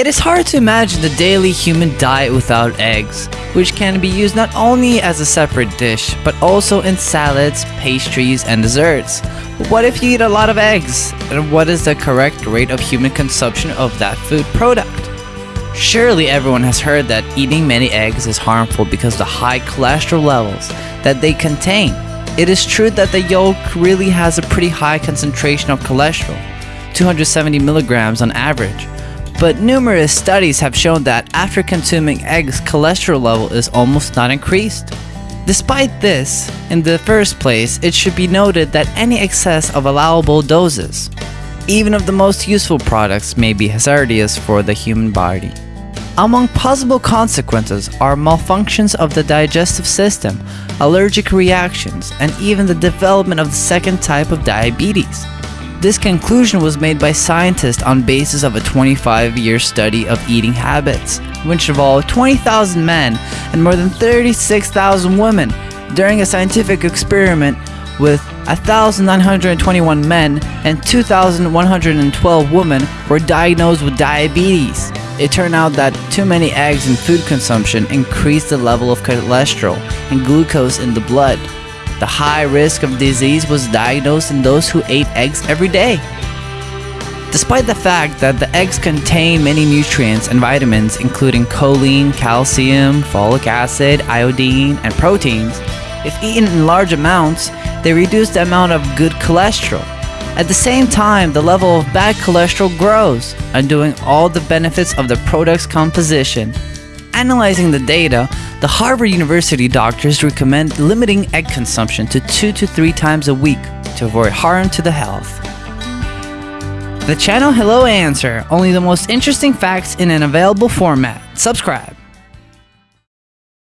It is hard to imagine the daily human diet without eggs, which can be used not only as a separate dish, but also in salads, pastries, and desserts. What if you eat a lot of eggs? And what is the correct rate of human consumption of that food product? Surely everyone has heard that eating many eggs is harmful because of the high cholesterol levels that they contain. It is true that the yolk really has a pretty high concentration of cholesterol, 270 milligrams on average. But numerous studies have shown that after consuming eggs, cholesterol level is almost not increased. Despite this, in the first place, it should be noted that any excess of allowable doses, even of the most useful products, may be hazardous for the human body. Among possible consequences are malfunctions of the digestive system, allergic reactions, and even the development of the second type of diabetes. This conclusion was made by scientists on basis of a 25-year study of eating habits, which involved 20,000 men and more than 36,000 women during a scientific experiment with 1,921 men and 2,112 women were diagnosed with diabetes. It turned out that too many eggs and food consumption increased the level of cholesterol and glucose in the blood. The high risk of disease was diagnosed in those who ate eggs every day. Despite the fact that the eggs contain many nutrients and vitamins including choline, calcium, folic acid, iodine, and proteins, if eaten in large amounts, they reduce the amount of good cholesterol. At the same time, the level of bad cholesterol grows, undoing all the benefits of the product's composition. Analyzing the data, the Harvard University doctors recommend limiting egg consumption to 2 to 3 times a week to avoid harm to the health. The channel Hello Answer, only the most interesting facts in an available format. Subscribe.